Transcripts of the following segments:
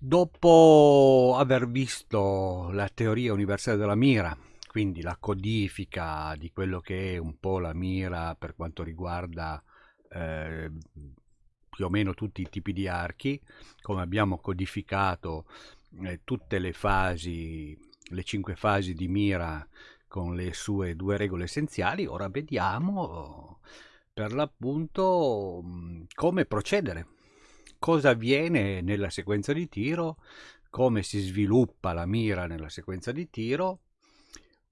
Dopo aver visto la teoria universale della mira, quindi la codifica di quello che è un po' la mira per quanto riguarda eh, più o meno tutti i tipi di archi, come abbiamo codificato eh, tutte le fasi, le cinque fasi di mira con le sue due regole essenziali, ora vediamo per l'appunto come procedere cosa avviene nella sequenza di tiro, come si sviluppa la mira nella sequenza di tiro,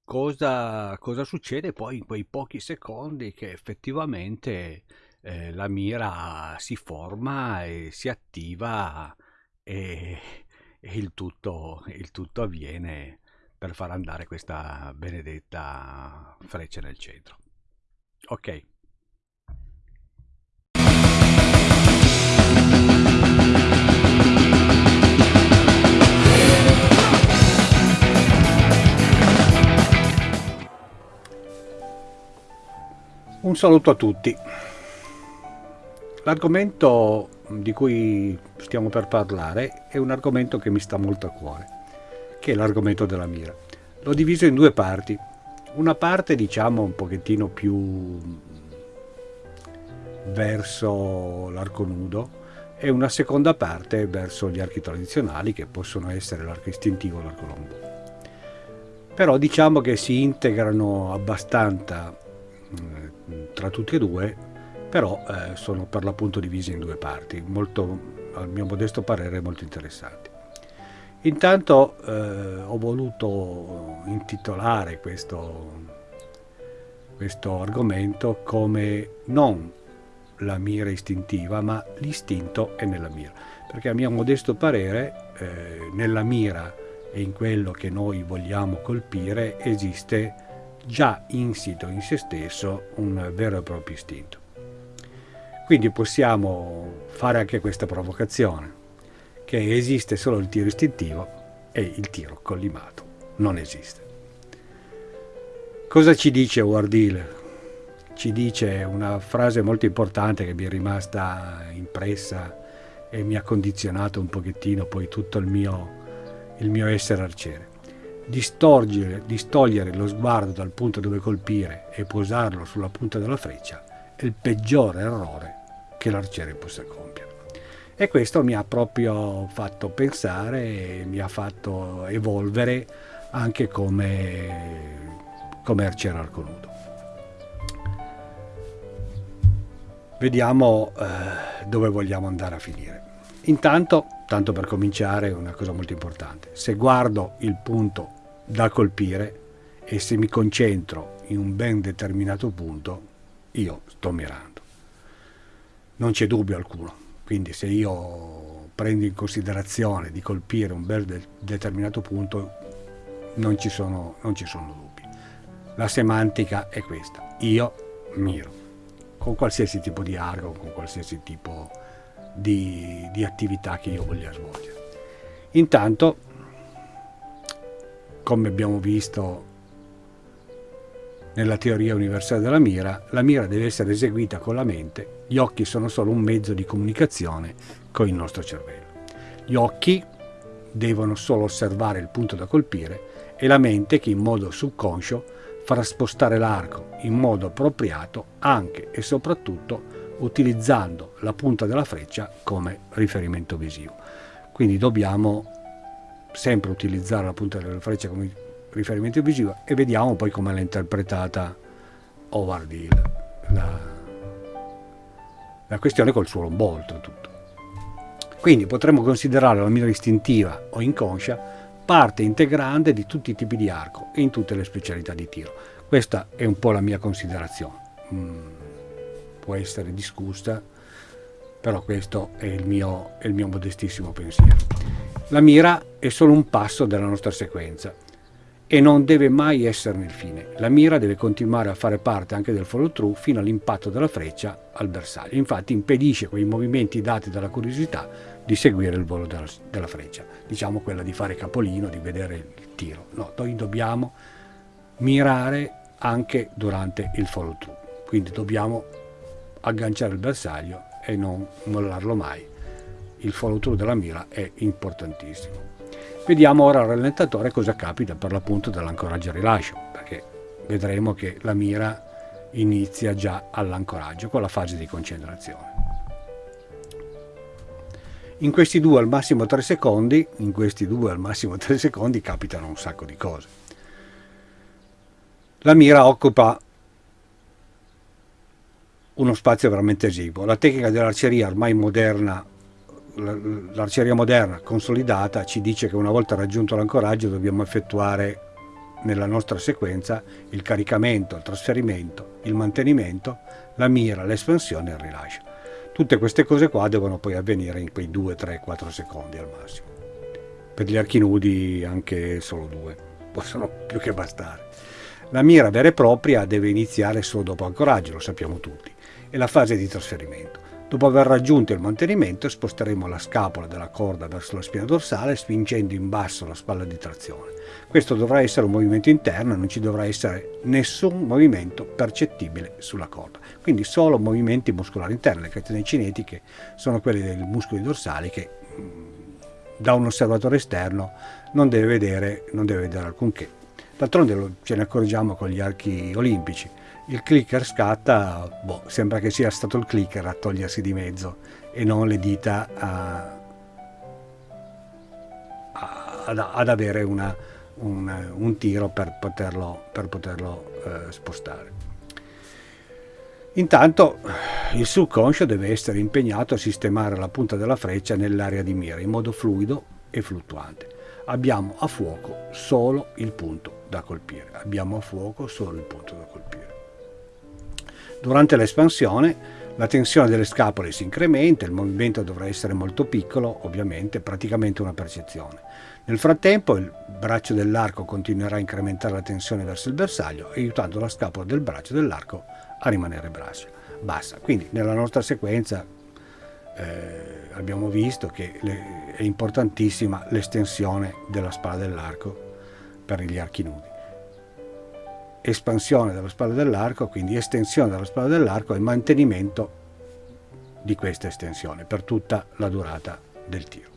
cosa, cosa succede poi in quei pochi secondi che effettivamente eh, la mira si forma e si attiva e, e il, tutto, il tutto avviene per far andare questa benedetta freccia nel centro. Ok. Un saluto a tutti. L'argomento di cui stiamo per parlare è un argomento che mi sta molto a cuore, che è l'argomento della mira. L'ho diviso in due parti. Una parte diciamo un pochettino più verso l'arco nudo e una seconda parte verso gli archi tradizionali che possono essere l'arco istintivo o l'arco lombo. Però diciamo che si integrano abbastanza tra tutti e due, però eh, sono per l'appunto divisi in due parti, molto, al mio modesto parere molto interessanti. Intanto eh, ho voluto intitolare questo, questo argomento come non la mira istintiva, ma l'istinto è nella mira, perché a mio modesto parere eh, nella mira e in quello che noi vogliamo colpire esiste già insito in se stesso un vero e proprio istinto. Quindi possiamo fare anche questa provocazione, che esiste solo il tiro istintivo e il tiro collimato non esiste. Cosa ci dice Wardile? Ci dice una frase molto importante che mi è rimasta impressa e mi ha condizionato un pochettino poi tutto il mio, il mio essere arciere distogliere, lo sguardo dal punto dove colpire e posarlo sulla punta della freccia è il peggiore errore che l'arciere possa compiere. E questo mi ha proprio fatto pensare, mi ha fatto evolvere anche come, come arciere arco nudo. Vediamo eh, dove vogliamo andare a finire. Intanto, tanto per cominciare, una cosa molto importante. Se guardo il punto da colpire e se mi concentro in un ben determinato punto, io sto mirando. Non c'è dubbio alcuno. Quindi se io prendo in considerazione di colpire un ben de determinato punto, non ci, sono, non ci sono dubbi. La semantica è questa. Io miro. Con qualsiasi tipo di argo, con qualsiasi tipo di, di attività che io voglia svolgere. Intanto, come abbiamo visto nella teoria universale della mira, la mira deve essere eseguita con la mente, gli occhi sono solo un mezzo di comunicazione con il nostro cervello. Gli occhi devono solo osservare il punto da colpire e la mente che in modo subconscio farà spostare l'arco in modo appropriato anche e soprattutto utilizzando la punta della freccia come riferimento visivo. Quindi dobbiamo sempre utilizzare la punta della freccia come riferimento visivo e vediamo poi come l'ha interpretata Howard Hill, la, la questione col suo lombolto tutto. Quindi potremmo considerare la mira istintiva o inconscia parte integrante di tutti i tipi di arco e in tutte le specialità di tiro. Questa è un po' la mia considerazione. Mm può essere discussa, però questo è il mio, è il mio modestissimo pensiero. La mira è solo un passo della nostra sequenza e non deve mai esserne il fine. La mira deve continuare a fare parte anche del follow through fino all'impatto della freccia al bersaglio. Infatti impedisce quei movimenti dati dalla curiosità di seguire il volo della, della freccia. Diciamo quella di fare capolino, di vedere il tiro. No, noi dobbiamo mirare anche durante il follow through. Quindi dobbiamo agganciare il bersaglio e non mollarlo mai il follow through della mira è importantissimo. Vediamo ora al rallentatore cosa capita per l'appunto dell'ancoraggio e rilascio, perché vedremo che la mira inizia già all'ancoraggio con la fase di concentrazione. In questi due al massimo 3 secondi, in questi due al massimo 3 secondi capitano un sacco di cose. La mira occupa uno spazio veramente esiguo. La tecnica dell'arceria ormai moderna l'arceria moderna consolidata ci dice che una volta raggiunto l'ancoraggio dobbiamo effettuare nella nostra sequenza il caricamento, il trasferimento, il mantenimento, la mira, l'espansione e il rilascio. Tutte queste cose qua devono poi avvenire in quei 2, 3, 4 secondi al massimo. Per gli archi nudi anche solo due, possono più che bastare. La mira vera e propria deve iniziare solo dopo ancoraggio, lo sappiamo tutti, e la fase di trasferimento. Dopo aver raggiunto il mantenimento sposteremo la scapola della corda verso la spina dorsale spingendo in basso la spalla di trazione. Questo dovrà essere un movimento interno e non ci dovrà essere nessun movimento percettibile sulla corda. Quindi solo movimenti muscolari interni. Le catene cinetiche sono quelle dei muscoli dorsali che mm, da un osservatore esterno non deve vedere, non deve vedere alcunché. D'altronde ce ne accorgiamo con gli archi olimpici il clicker scatta, boh, sembra che sia stato il clicker a togliersi di mezzo e non le dita a, a, ad, ad, avere una, un, un, tiro per poterlo, per poterlo eh, spostare. Intanto il subconscio deve essere impegnato a sistemare la punta della freccia nell'area di mira in modo fluido e fluttuante. Abbiamo a fuoco solo il punto da colpire. Abbiamo a fuoco solo il punto da colpire. Durante l'espansione la tensione delle scapole si incrementa, il movimento dovrà essere molto piccolo, ovviamente, praticamente una percezione. Nel frattempo il braccio dell'arco continuerà a incrementare la tensione verso il bersaglio, aiutando la scapola del braccio dell'arco a rimanere bassa. Quindi nella nostra sequenza eh, abbiamo visto che le, è importantissima l'estensione della spalla dell'arco per gli archi nudi espansione della spalla dell'arco, quindi estensione della spalla dell'arco e mantenimento di questa estensione per tutta la durata del tiro.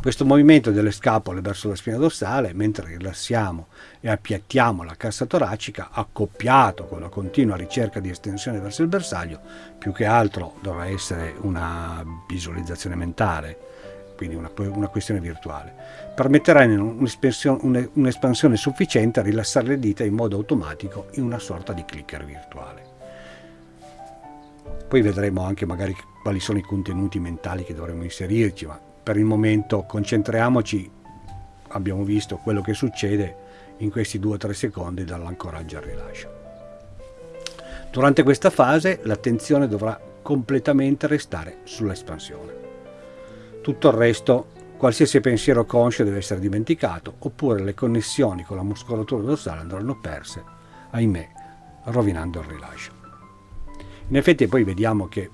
Questo movimento delle scapole verso la spina dorsale, mentre rilassiamo e appiattiamo la cassa toracica, accoppiato con la continua ricerca di estensione verso il bersaglio, più che altro dovrà essere una visualizzazione mentale, quindi una, una questione virtuale, permetterà un'espansione, un'espansione sufficiente a rilassare le dita in modo automatico in una sorta di clicker virtuale. Poi vedremo anche magari quali sono i contenuti mentali che dovremo inserirci, ma per il momento concentriamoci, abbiamo visto quello che succede in questi 2-3 secondi dall'ancoraggio al rilascio. Durante questa fase l'attenzione dovrà completamente restare sull'espansione. Tutto il resto, qualsiasi pensiero conscio deve essere dimenticato, oppure le connessioni con la muscolatura dorsale andranno perse, ahimè, rovinando il rilascio. In effetti poi vediamo che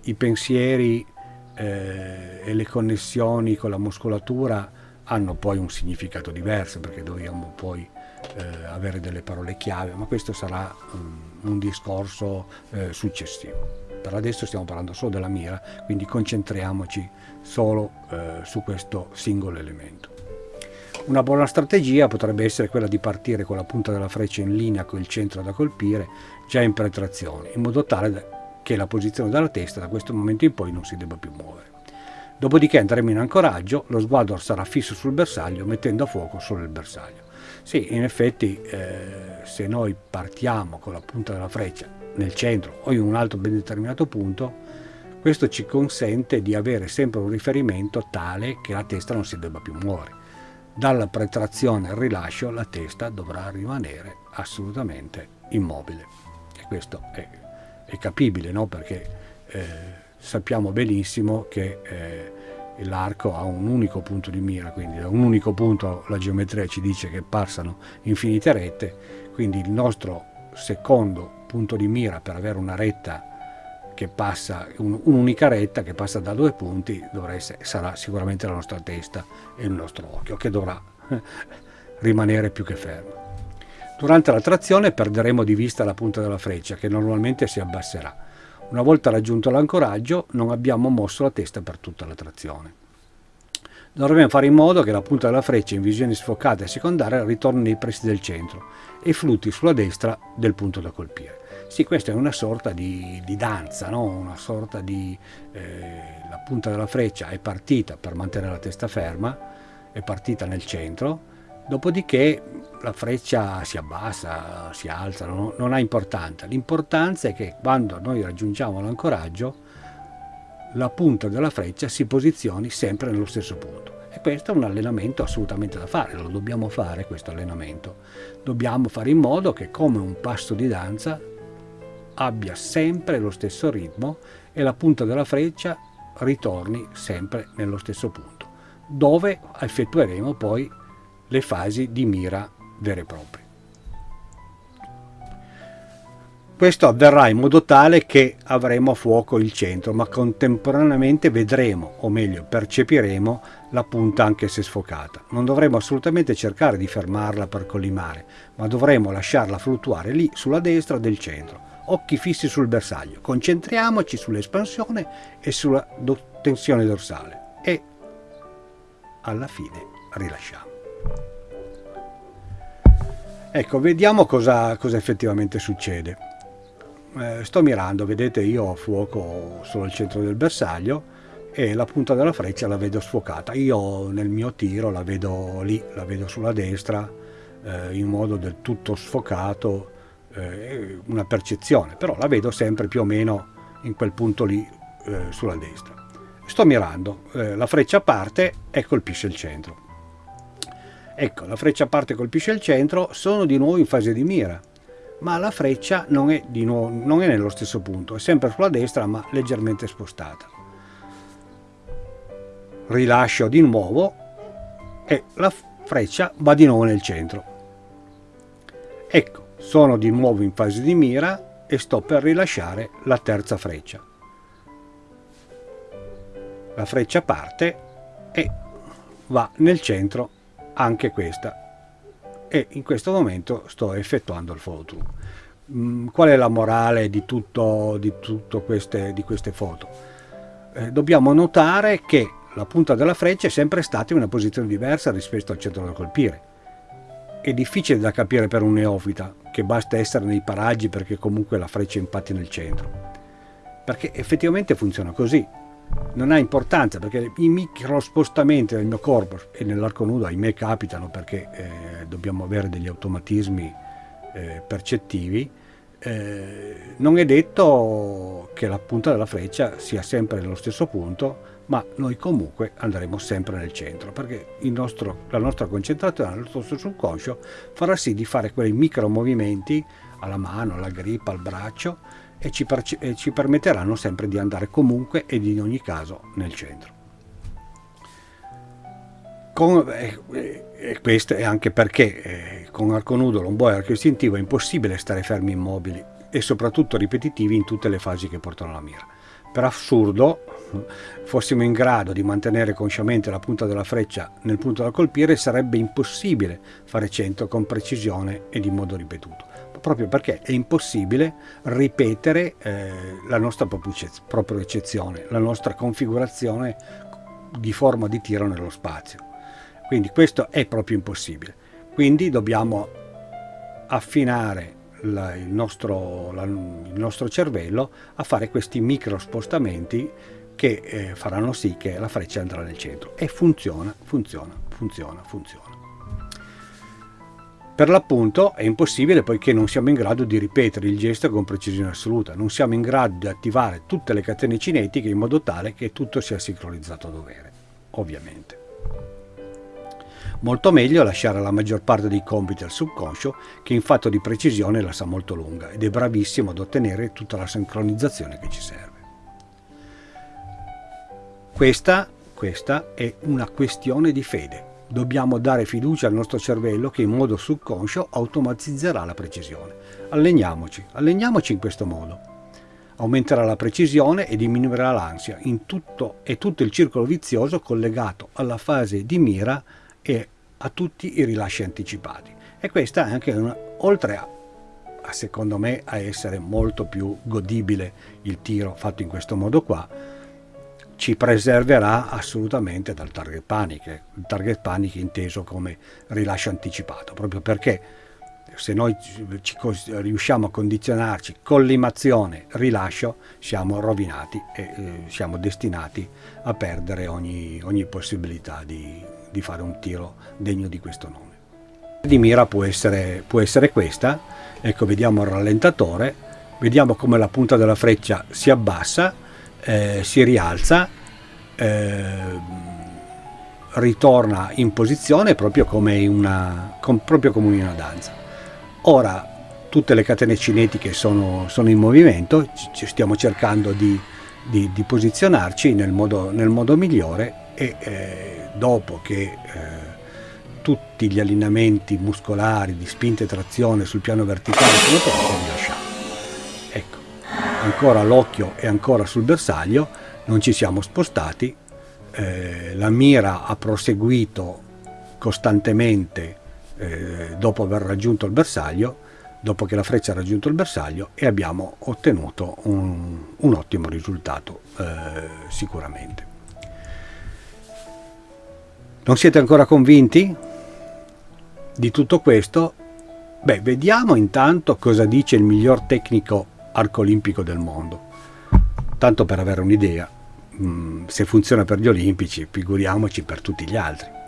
i pensieri eh, e le connessioni con la muscolatura hanno poi un significato diverso perché dobbiamo poi eh, avere delle parole chiave, ma questo sarà um, un discorso eh, successivo. Per adesso stiamo parlando solo della mira, quindi concentriamoci solo eh, su questo singolo elemento. Una buona strategia potrebbe essere quella di partire con la punta della freccia in linea con il centro da colpire già in penetrazione, in modo tale che la posizione della testa da questo momento in poi non si debba più muovere. Dopodiché andremo in ancoraggio, lo sguardo sarà fisso sul bersaglio mettendo a fuoco solo il bersaglio. Sì, in effetti eh, se noi partiamo con la punta della freccia nel centro o in un altro ben determinato punto, questo ci consente di avere sempre un riferimento tale che la testa non si debba più muovere. Dalla pretrazione al rilascio la testa dovrà rimanere assolutamente immobile. E questo è, è capibile, no? perché eh, sappiamo benissimo che eh, l'arco ha un unico punto di mira, quindi da un unico punto la geometria ci dice che passano infinite rette, quindi il nostro secondo punto di mira per avere una retta che passa, un'unica retta che passa da due punti, essere, sarà sicuramente la nostra testa e il nostro occhio, che dovrà rimanere più che fermo. Durante la trazione perderemo di vista la punta della freccia, che normalmente si abbasserà. Una volta raggiunto l'ancoraggio non abbiamo mosso la testa per tutta la trazione. Dovremo fare in modo che la punta della freccia in visione sfocata e secondaria ritorni nei pressi del centro e flutti sulla destra del punto da colpire. Sì, questa è una sorta di, di danza, no? una sorta di... Eh, la punta della freccia è partita per mantenere la testa ferma, è partita nel centro, dopodiché la freccia si abbassa, si alza, non, non ha importanza. L'importanza è che quando noi raggiungiamo l'ancoraggio la punta della freccia si posizioni sempre nello stesso punto. E questo è un allenamento assolutamente da fare, lo dobbiamo fare questo allenamento. Dobbiamo fare in modo che come un passo di danza abbia sempre lo stesso ritmo e la punta della freccia ritorni sempre nello stesso punto, dove effettueremo poi le fasi di mira vere e proprie. Questo avverrà in modo tale che avremo a fuoco il centro, ma contemporaneamente vedremo, o meglio percepiremo, la punta anche se sfocata. Non dovremo assolutamente cercare di fermarla per collimare, ma dovremo lasciarla fluttuare lì sulla destra del centro. Occhi fissi sul bersaglio, concentriamoci sull'espansione e sulla tensione dorsale e alla fine rilasciamo. Ecco, vediamo cosa, cosa effettivamente succede eh, sto mirando, vedete io ho fuoco solo al centro del bersaglio e la punta della freccia la vedo sfocata. Io nel mio tiro la vedo lì, la vedo sulla destra eh, in modo del tutto sfocato, eh, una percezione, però la vedo sempre più o meno in quel punto lì eh, sulla destra. Sto mirando, eh, la freccia parte e colpisce il centro. Ecco, la freccia parte e colpisce il centro, sono di nuovo in fase di mira ma la freccia non è, nuovo, non è nello stesso punto, è sempre sulla destra ma leggermente spostata. Rilascio di nuovo e la freccia va di nuovo nel centro. Ecco, sono di nuovo in fase di mira e sto per rilasciare la terza freccia. La freccia parte e va nel centro anche questa e in questo momento sto effettuando il through. Mm, qual è la morale di, tutto, di, tutto queste, di queste foto? Eh, dobbiamo notare che la punta della freccia è sempre stata in una posizione diversa rispetto al centro da colpire. È difficile da capire per un neofita che basta essere nei paraggi perché comunque la freccia impatti nel centro. Perché effettivamente funziona così non ha importanza perché i micro spostamenti del mio corpo e nell'arco nudo ahimè capitano perché eh, dobbiamo avere degli automatismi eh, percettivi eh, non è detto che la punta della freccia sia sempre nello stesso punto ma noi comunque andremo sempre nel centro perché nostro, la nostra concentrazione, il nostro subconscio farà sì di fare quei micro movimenti alla mano, alla grippa, al braccio e ci, e ci permetteranno sempre di andare comunque ed in ogni caso nel centro. Con, eh, eh, questo è anche perché eh, con arco nudo, lombo e arco istintivo è impossibile stare fermi immobili e soprattutto ripetitivi in tutte le fasi che portano alla mira. Per assurdo, fossimo in grado di mantenere consciamente la punta della freccia nel punto da colpire, sarebbe impossibile fare 100 con precisione ed in modo ripetuto proprio perché è impossibile ripetere eh, la nostra propria eccezione, la nostra configurazione di forma di tiro nello spazio. Quindi questo è proprio impossibile. Quindi dobbiamo affinare la, il, nostro, la, il, nostro, cervello a fare questi micro spostamenti che eh, faranno sì che la freccia andrà nel centro. E funziona, funziona, funziona, funziona. Per l'appunto è impossibile poiché non siamo in grado di ripetere il gesto con precisione assoluta, non siamo in grado di attivare tutte le catene cinetiche in modo tale che tutto sia sincronizzato a dovere, ovviamente. Molto meglio lasciare la maggior parte dei compiti al subconscio che in fatto di precisione la sa molto lunga ed è bravissimo ad ottenere tutta la sincronizzazione che ci serve. Questa, questa è una questione di fede Dobbiamo dare fiducia al nostro cervello che in modo subconscio automatizzerà la precisione. Alleniamoci, alleniamoci in questo modo. Aumenterà la precisione e diminuirà l'ansia in tutto e tutto il circolo vizioso collegato alla fase di mira e a tutti i rilasci anticipati. E questa è anche una, oltre a, secondo me a essere molto più godibile il tiro fatto in questo modo qua ci preserverà assolutamente dal target panic, il target panic inteso come rilascio anticipato, proprio perché se noi ci, riusciamo a condizionarci collimazione, rilascio, siamo rovinati e eh, siamo destinati a perdere ogni, ogni possibilità di, di, fare un tiro degno di questo nome. Di mira può essere, può essere questa, ecco vediamo il rallentatore, vediamo come la punta della freccia si abbassa, eh, si rialza, eh, ritorna in posizione proprio come, una, com, proprio come una danza. Ora tutte le catene cinetiche sono, sono in movimento, ci stiamo cercando di, di, di posizionarci nel modo, nel modo, migliore e eh, dopo che eh, tutti gli allineamenti muscolari di spinta e trazione sul piano verticale sono pronti, ancora l'occhio è ancora sul bersaglio, non ci siamo spostati, eh, la mira ha proseguito costantemente eh, dopo aver raggiunto il bersaglio, dopo che la freccia ha raggiunto il bersaglio e abbiamo ottenuto un, un ottimo risultato eh, sicuramente. Non siete ancora convinti di tutto questo? Beh, vediamo intanto cosa dice il miglior tecnico arco olimpico del mondo, tanto per avere un'idea. Mm, se funziona per gli olimpici, figuriamoci per tutti gli altri.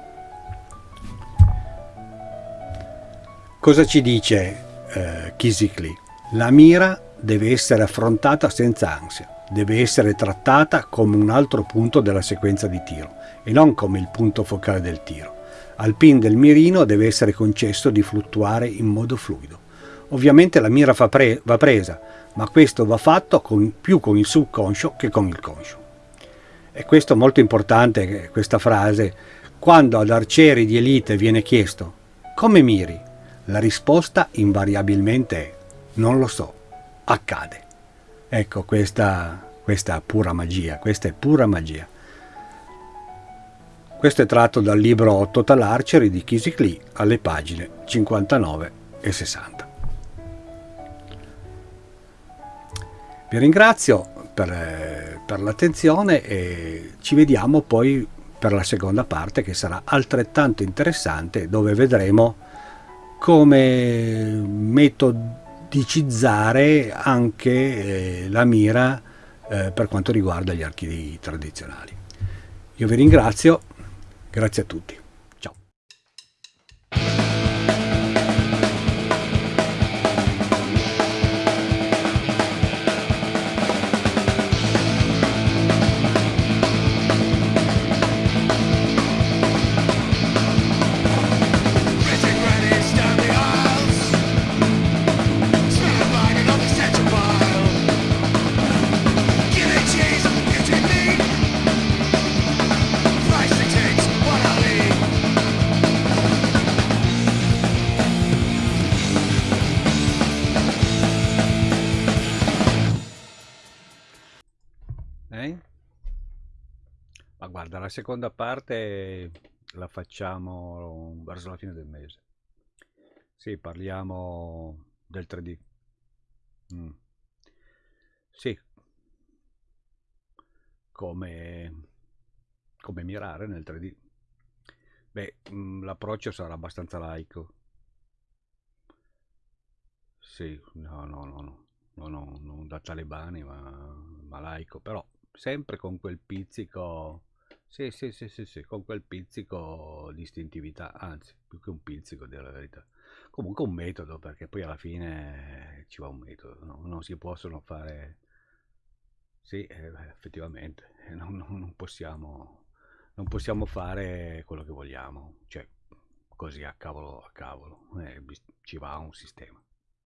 Cosa ci dice eh, Kisikli? La mira deve essere affrontata senza ansia, deve essere trattata come un altro punto della sequenza di tiro e non come il punto focale del tiro. Al pin del mirino deve essere concesso di fluttuare in modo fluido. Ovviamente la mira pre va presa, ma questo va fatto con, più con il subconscio che con il conscio. E questo è molto importante, questa frase, quando ad arcieri di elite viene chiesto come miri? La risposta invariabilmente è non lo so, accade. Ecco, questa, questa pura magia, questa è pura magia. Questo è tratto dal libro Total Archery di Kisik Lee alle pagine 59 e 60. Vi ringrazio per, per l'attenzione e ci vediamo poi per la seconda parte che sarà altrettanto interessante dove vedremo come metodicizzare anche eh, la mira eh, per quanto riguarda gli archi tradizionali. Io vi ringrazio, grazie a tutti. Seconda parte la facciamo verso la fine del mese. Sì, parliamo del 3D. Mm. Sì, come, come mirare nel 3D. Beh, mm, l'approccio sarà abbastanza laico. Sì, no, no, no, no, no, no non da talebani, ma, ma laico, però sempre con quel pizzico sì, sì, sì, sì, sì, con quel pizzico di istintività, anzi, più che un pizzico, dire la verità. Comunque un metodo, perché poi alla fine ci va un metodo, no? non si possono fare... Sì, eh, effettivamente, non, non, non, possiamo, non possiamo fare quello che vogliamo, cioè così a cavolo a cavolo, eh, ci va un sistema.